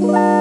Bye.